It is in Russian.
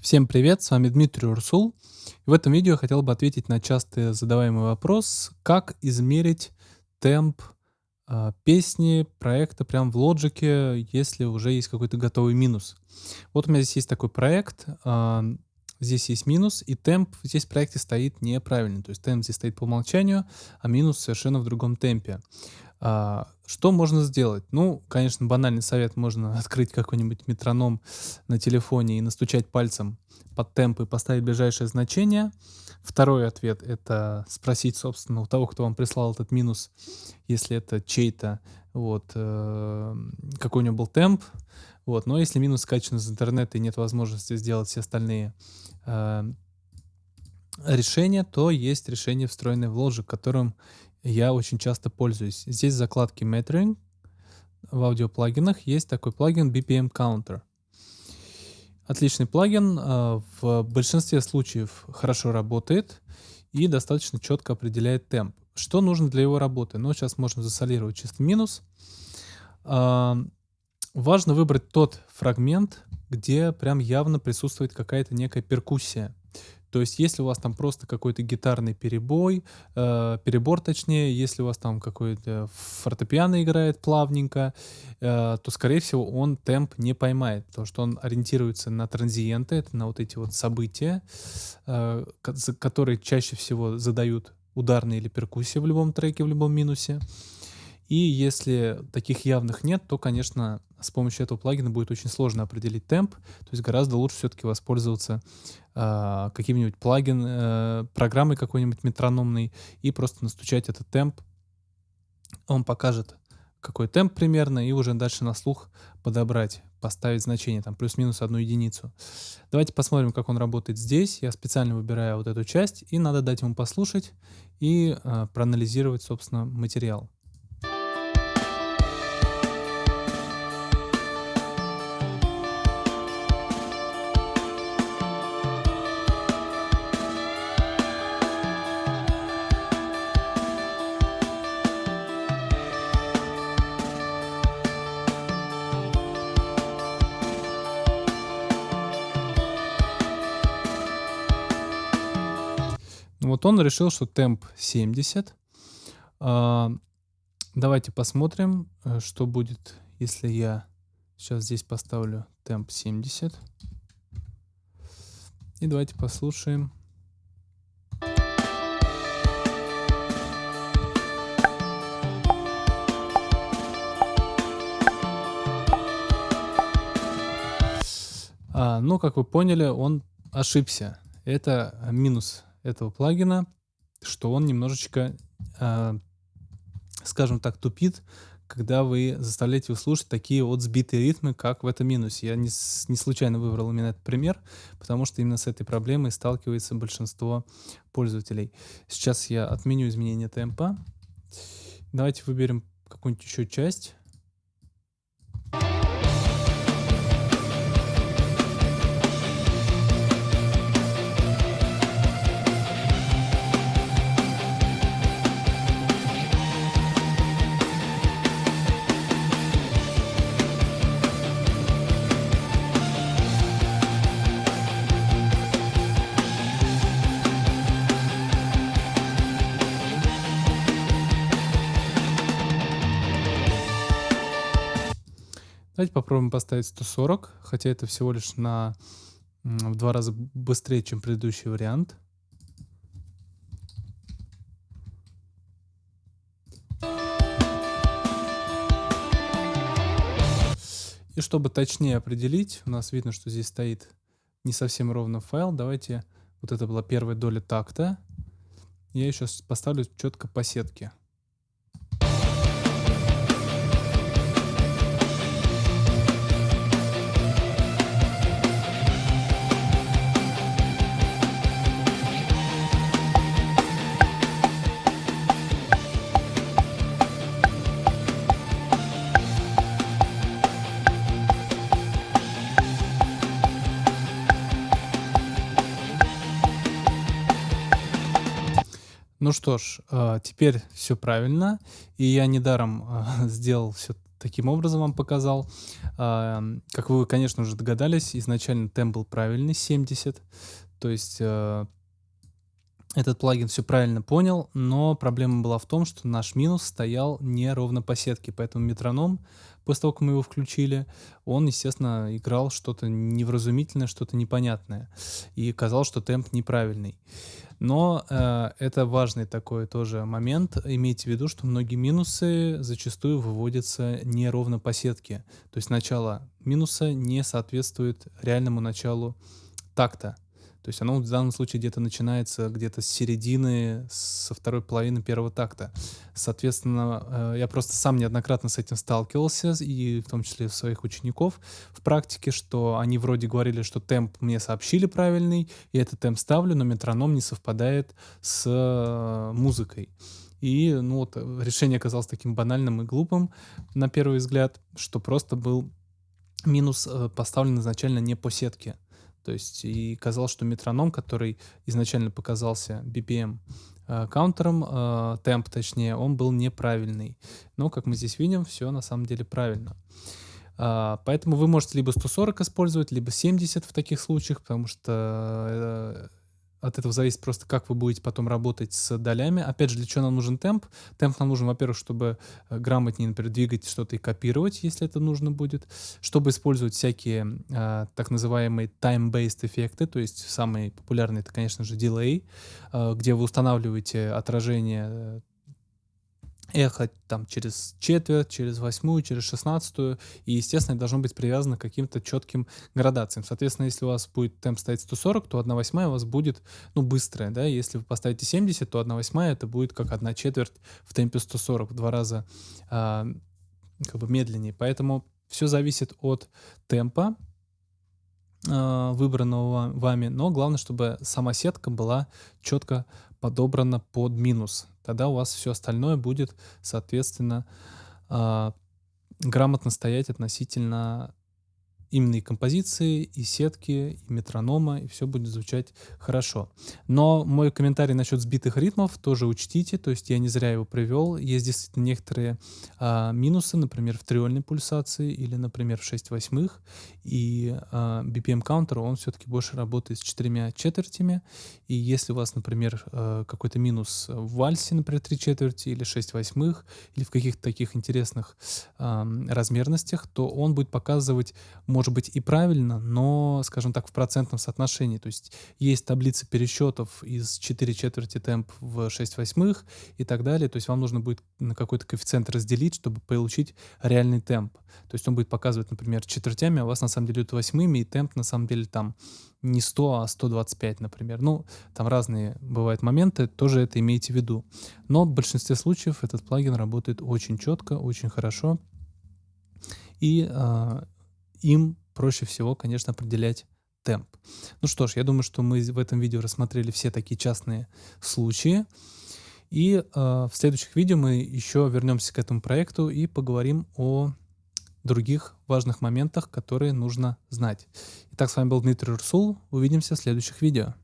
Всем привет, с вами Дмитрий Урсул. В этом видео я хотел бы ответить на часто задаваемый вопрос, как измерить темп э, песни, проекта прям в Logic, если уже есть какой-то готовый минус. Вот у меня здесь есть такой проект, э, здесь есть минус, и темп здесь в проекте стоит неправильный. То есть темп здесь стоит по умолчанию, а минус совершенно в другом темпе. А, что можно сделать? Ну, конечно, банальный совет. Можно открыть какой-нибудь метроном на телефоне и настучать пальцем под темп и поставить ближайшее значение. Второй ответ — это спросить, собственно, у того, кто вам прислал этот минус, если это чей-то, вот, э, какой у него был темп. Вот. Но если минус скачан из интернета и нет возможности сделать все остальные э, решения, то есть решение, встроенное в Logic, которым я очень часто пользуюсь. Здесь в закладке Metering в аудиоплагинах есть такой плагин BPM Counter. Отличный плагин, а, в большинстве случаев хорошо работает и достаточно четко определяет темп. Что нужно для его работы? Ну, сейчас можно засолировать чисто минус. А, важно выбрать тот фрагмент, где прям явно присутствует какая-то некая перкуссия. То есть, если у вас там просто какой-то гитарный перебой, э, перебор точнее, если у вас там какой-то фортепиано играет плавненько, э, то, скорее всего, он темп не поймает, потому что он ориентируется на транзиенты, это на вот эти вот события, э, которые чаще всего задают ударные или перкуссии в любом треке, в любом минусе. И если таких явных нет, то, конечно, с помощью этого плагина будет очень сложно определить темп. То есть гораздо лучше все-таки воспользоваться э, каким-нибудь плагин, э, программой какой-нибудь метрономной и просто настучать этот темп. Он покажет, какой темп примерно, и уже дальше на слух подобрать, поставить значение, там плюс-минус одну единицу. Давайте посмотрим, как он работает здесь. Я специально выбираю вот эту часть, и надо дать ему послушать и э, проанализировать, собственно, материал. Вот он решил, что темп 70. А, давайте посмотрим, э, что будет, если я сейчас здесь поставлю темп 70. И давайте послушаем. А, ну, как вы поняли, он ошибся. Это минус этого плагина, что он немножечко, э, скажем так, тупит, когда вы заставляете его слушать такие вот сбитые ритмы, как в этом минусе. Я не, не случайно выбрал именно этот пример, потому что именно с этой проблемой сталкивается большинство пользователей. Сейчас я отменю изменение темпа. Давайте выберем какую-нибудь еще часть. Давайте попробуем поставить 140, хотя это всего лишь на в два раза быстрее, чем предыдущий вариант. И чтобы точнее определить, у нас видно, что здесь стоит не совсем ровно файл. Давайте, вот это была первая доля такта. Я еще поставлю четко по сетке. Ну что ж, а, теперь все правильно, и я недаром а, сделал все таким образом вам показал. А, как вы, конечно, уже догадались, изначально темп был правильный, 70. То есть э, этот плагин все правильно понял, но проблема была в том, что наш минус стоял не ровно по сетке, поэтому метроном, после того, как мы его включили, он, естественно, играл что-то невразумительное, что-то непонятное, и казалось, что темп неправильный. Но э, это важный такой тоже момент. Имейте в виду, что многие минусы зачастую выводятся не ровно по сетке. То есть начало минуса не соответствует реальному началу такта. То есть оно в данном случае где-то начинается где-то с середины, со второй половины первого такта. Соответственно, э, я просто сам неоднократно с этим сталкивался, и в том числе своих учеников в практике, что они вроде говорили, что темп мне сообщили правильный, и этот темп ставлю, но метроном не совпадает с э, музыкой. И ну вот решение оказалось таким банальным и глупым на первый взгляд, что просто был минус э, поставлен изначально не по сетке. То есть и казалось, что метроном, который изначально показался BPM э, каунтером, э, темп точнее, он был неправильный. Но, как мы здесь видим, все на самом деле правильно. Uh, поэтому вы можете либо 140 использовать, либо 70 в таких случаях, потому что э, от этого зависит просто, как вы будете потом работать с долями. Опять же, для чего нам нужен темп? Темп нам нужен, во-первых, чтобы э, грамотнее, например, двигать что-то и копировать, если это нужно будет, чтобы использовать всякие э, так называемые time-based эффекты, то есть самый популярный это, конечно же, delay, э, где вы устанавливаете отражение э, эхо там через четверть, через восьмую, через шестнадцатую, и, естественно, должно быть привязано к каким-то четким градациям. Соответственно, если у вас будет темп стоять 140, то 1 восьмая у вас будет, ну, быстрая, да, если вы поставите 70, то 1 восьмая это будет как 1 четверть в темпе 140, в два раза а, как бы медленнее. Поэтому все зависит от темпа, а, выбранного вами, но главное, чтобы сама сетка была четко подобрана под минус. Тогда у вас все остальное будет, соответственно, э, грамотно стоять относительно именно и композиции, и сетки, и метронома, и все будет звучать хорошо. Но мой комментарий насчет сбитых ритмов тоже учтите, то есть я не зря его привел. Есть действительно некоторые а, минусы, например, в триольной пульсации или, например, в 6 восьмых, и а, BPM counter, он все-таки больше работает с четырьмя четвертями, и если у вас, например, а, какой-то минус в вальсе, например, 3 четверти или 6 восьмых, или в каких-то таких интересных а, размерностях, то он будет показывать, быть и правильно, но, скажем так, в процентном соотношении. То есть есть таблица пересчетов из 4 четверти темп в 6 восьмых и так далее. То есть вам нужно будет на какой-то коэффициент разделить, чтобы получить реальный темп. То есть он будет показывать, например, четвертями, а у вас на самом деле идут восьмыми, и темп на самом деле там не 100, а 125, например. Ну, там разные бывают моменты, тоже это имейте в виду. Но в большинстве случаев этот плагин работает очень четко, очень хорошо. И э, им проще всего, конечно, определять темп. Ну что ж, я думаю, что мы в этом видео рассмотрели все такие частные случаи. И э, в следующих видео мы еще вернемся к этому проекту и поговорим о других важных моментах, которые нужно знать. Итак, с вами был Дмитрий Урсул. Увидимся в следующих видео.